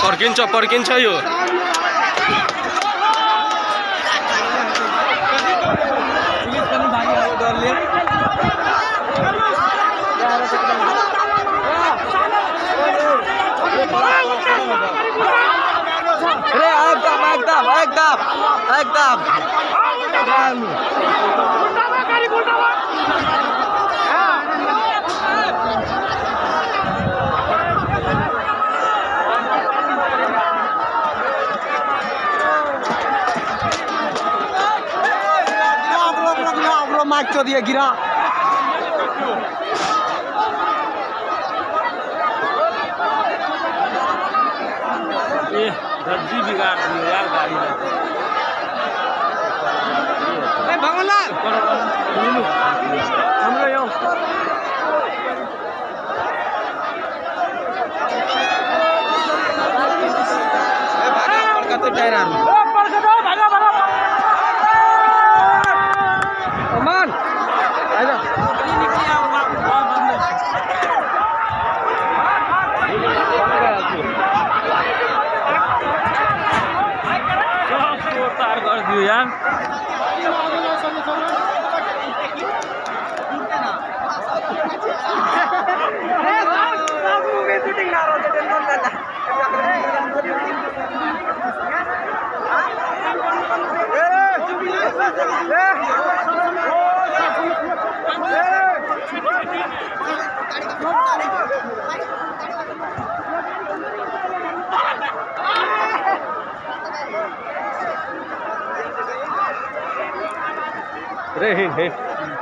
Perkinca, perkinca yuk. Ekdam, ekdam, ekdam. বাক্য দিয়ে ঘিরা বাংলার Tairan. पार गरिदियो यहाँ Thank you. रहे हैं